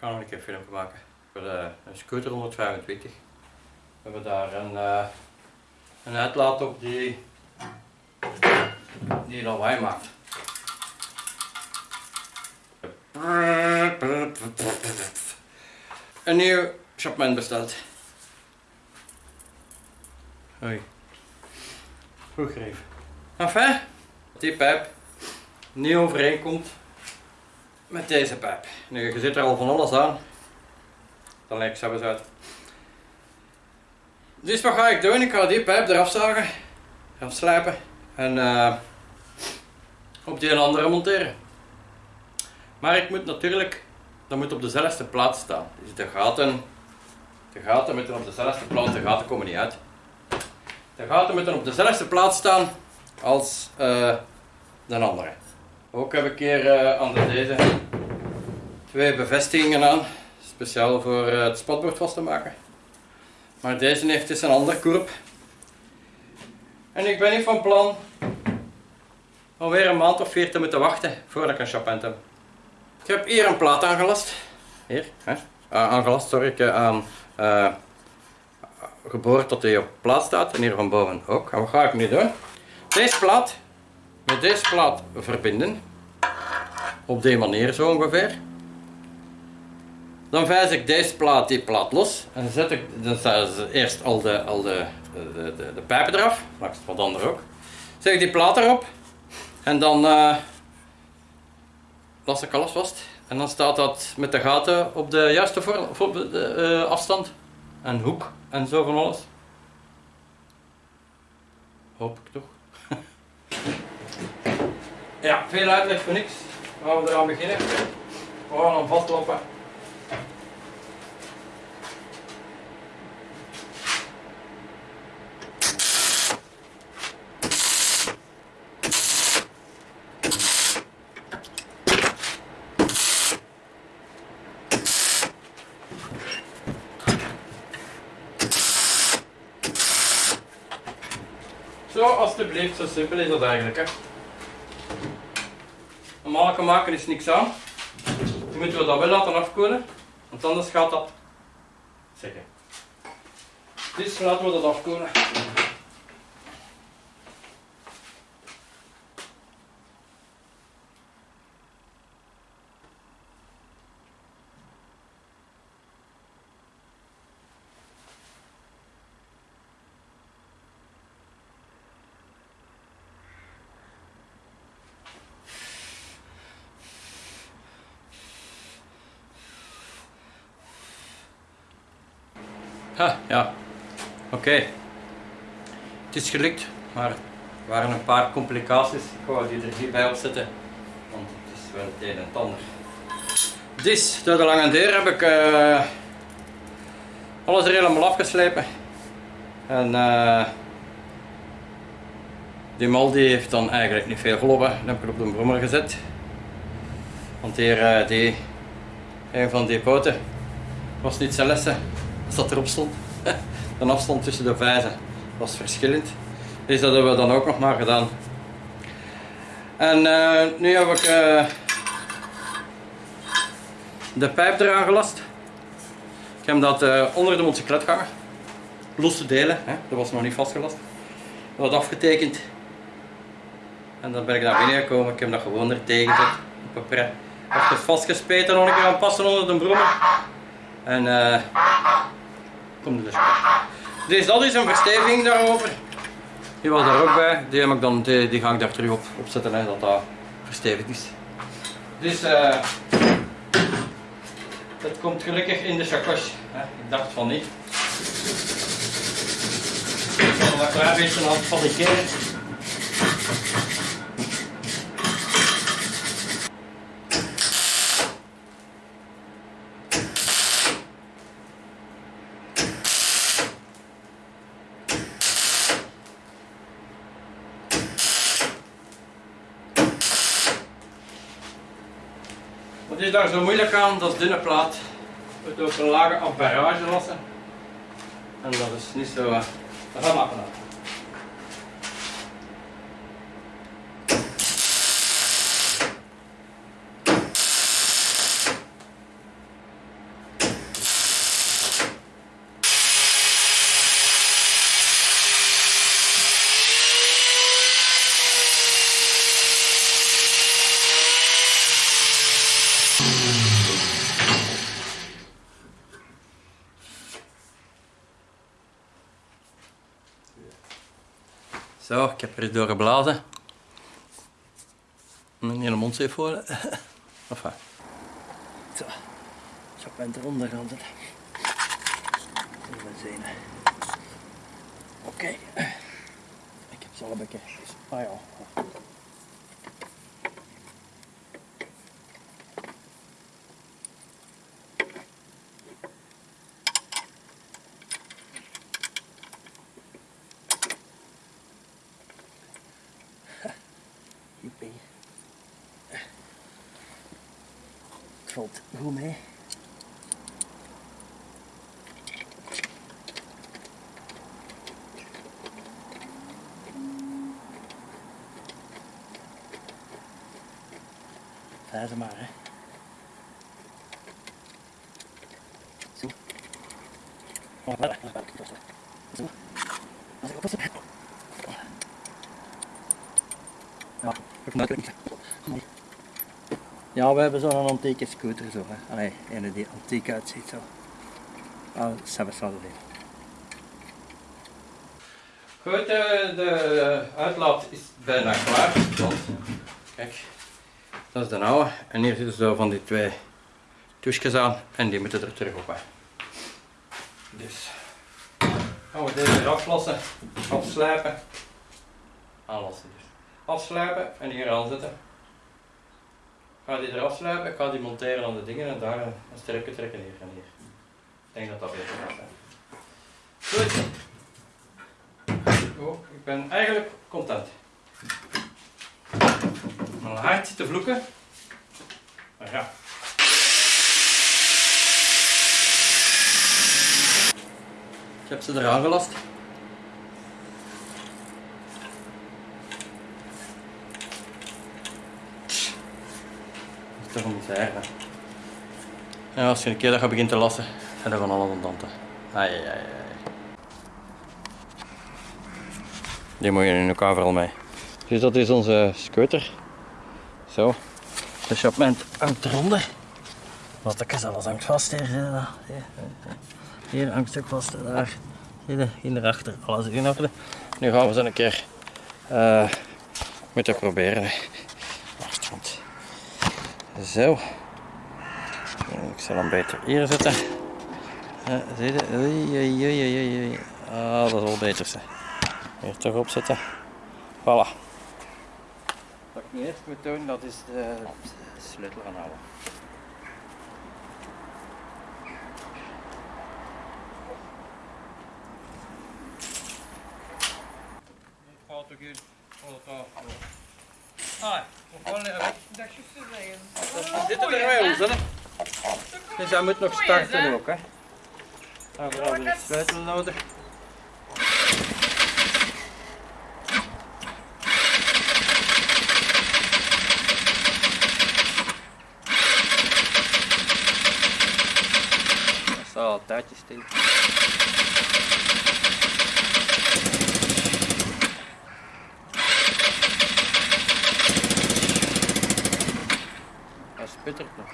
ga nog een keer een filmpje maken. Voor de, een scooter 125. We hebben daar een, eh, een uitlaat op die, die lawaai maakt. Een nieuw Chapman besteld. Hoi. Goed gegeven. Enfin, die pijp niet overeenkomt met deze pijp. Nu, je zit er al van alles aan. Dan lijkt het zo uit. Dus wat ga ik doen? Ik ga die pijp eraf zagen, gaan slijpen en eh, op die andere monteren. Maar ik moet natuurlijk, dat moet op dezelfde plaats staan. Dus de gaten, de gaten moeten op dezelfde plaats, de gaten komen niet uit. De gaten moeten op dezelfde plaats staan als uh, de andere. Ook heb ik hier uh, aan de deze twee bevestigingen aan, speciaal voor uh, het spatbord vast te maken. Maar deze heeft dus een ander korp. En ik ben niet van plan alweer een maand of vier te moeten wachten voordat ik een chapent heb. Ik heb hier een plaat aangelast. Hier, hè? Uh, aangelast, sorry. Ik, aan uh, geboord tot hij op plaats staat. En hier van boven ook. En wat ga ik nu doen? Deze plaat met deze plaat verbinden. Op die manier zo ongeveer. Dan vijs ik deze plaat, die plaat los. En zet ik dan eerst al de, al de, de, de, de pijpen eraf. Langs wat ander ook. Zet ik die plaat erop. En dan uh, las ik alles vast. En dan staat dat met de gaten op de juiste voor, uh, afstand. En hoek en zo van alles. Hoop ik toch. Ja, veel uitleg voor niks. Gaan we eraan beginnen. We gaan hem vastlopen. Zo, alstublieft, zo simpel is dat eigenlijk. Hè. Normaal maken is niks aan. Nu moeten we dat wel laten afkoelen, want anders gaat dat zeggen. Dus laten we dat afkoelen. Ha, ja. Oké. Het is gelukt, maar er waren een paar complicaties. Ik ga die er hierbij opzetten, want het is wel het een en het ander. Dus, door de lange deur heb ik uh, alles er helemaal afgeslepen. En uh, die mal die heeft dan eigenlijk niet veel gelopen. Dan heb ik op de brommer gezet. Want hier, uh, die, een van die poten was niet zijn lessen dat erop stond. De afstand tussen de vijzen was verschillend. Dus dat hebben we dan ook nog maar gedaan. En uh, nu heb ik uh, de pijp eraan gelast. Ik heb dat uh, onder de motocyclet gehangen. Losse delen, hè? dat was nog niet vastgelast. Dat was afgetekend. En dan ben ik naar binnen gekomen. Ik heb dat gewoon er tegen. Op papier. Ik heb het vastgespeten nog een keer aan passen onder de brommer. En dus. Dus dat is een versteviging daarover. Die was er ook bij. Die, heb ik dan, die, ga ik daar terug op, op zetten, hè, dat dat verstevigd is. Dus uh, het komt gelukkig in de chakos. Ik dacht van niet. Ik zal een klein beetje aan het fabriceren. Wat is daar zo moeilijk aan? Dat dunne plaat. Moet ook een lage afbarrage lassen. En dat is niet zo... Uh, dat. Zo, ik heb er eens door geblazen. Mijn hele mond zit vol. Enfin. Zo, ik ben eronder gaan zitten. Even zien. Oké. Ik heb ze al een beetje. Ah ja. Het valt goed mee. Vijf maar, hè. Zo. Oh, wat? Zo. Als ik oppassen. Ja, ik maak het niet. Ja, we hebben zo'n antieke scooter zo. Hè. Allee, een die antiek uitziet zo. Ah, dat zijn we zouden doen. Goed, de, de uitlaat is bijna klaar. Want, kijk, dat is de oude. En hier zitten zo van die twee toesjes aan en die moeten er terug op. Hè. Dus gaan we deze eraf lossen, afslijpen, aanlossen dus. Afslijpen en hier aanzetten. Ga die eraf slijpen, ik ga die monteren aan de dingen en daar een sterke trekken hier en hier. Ik denk dat dat beter gaat zijn. Goed. Oh, ik ben eigenlijk content. Mijn hart te vloeken. Maar ja. Ik heb ze eraan gelast. Een misère. Ja, als je een keer dat je begint te lassen, zijn er van alles aan danten. Ai, ai, ai. Die moet je in elkaar vooral mee. Dus dat is onze scooter. Zo. De chapement hangt eronder. Wat ik alles hangt vast hier. Hier, hier hangt het ook vast. Daar. Je, hier erachter. Alles in orde. Nu gaan we zo een keer uh, moeten proberen. Zo. Ik zal hem beter hier zetten. Zie je? Oei, oei, oei, oei. Ah, dat is wel beter. Zeg. Hier toch opzetten. Voilà. Wat ik nu eerst moet doen, dat is de sleutel aanhouden. Gaat ook in. Ah, nog wel een Dat is Dit er bij ons, hè? Dus hij moet nog starten ook, hè? Daarvoor hebben we een sleutel nodig. Dat staat al tijdjes sputtert nog.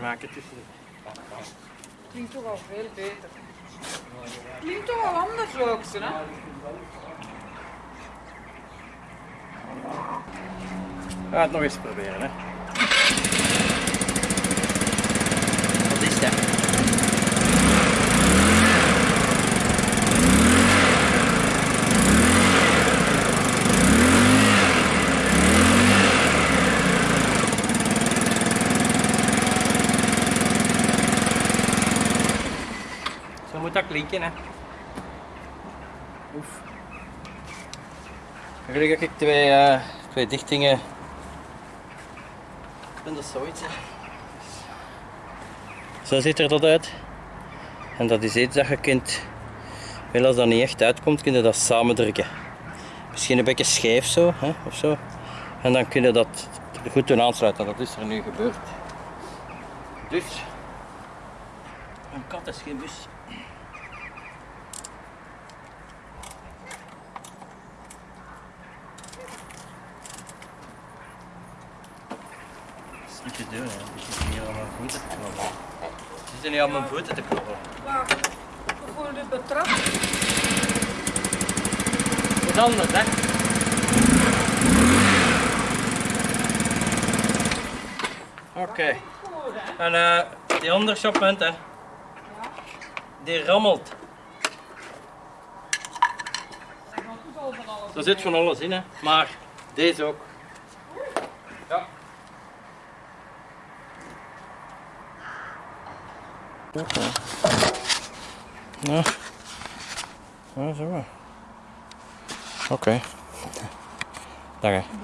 Maken tussen. Klinkt toch al veel beter. Klinkt toch al anders ook, zo, hè? We gaan het nog eens proberen, hè. Wat is dat? Zo moet dat klinken, hè. Oef. Gelukkig heb ik twee, eh, twee dichtingen. Dat zoiets. Zo ziet er dat uit. En dat is iets dat je kunt, wel als dat niet echt uitkomt, kun je dat samen drukken. Misschien een beetje scheef zo, hè, of zo. En dan kun je dat goed doen aansluiten. Dat is er nu gebeurd. Dus, Een kat is geen bus. Niet te doen, hè. Die zitten hier aan mijn voeten te knabbelen. Die zitten hier aan mijn voeten te knabbelen. Maar bijvoorbeeld betrapt. Wat anders, hè? Oké. En eh, die andere shoppunt, hè, die rammelt. Er zit van alles in, hè. maar deze ook. Oké. Ja. Ja, zo. Oké. Dag hè.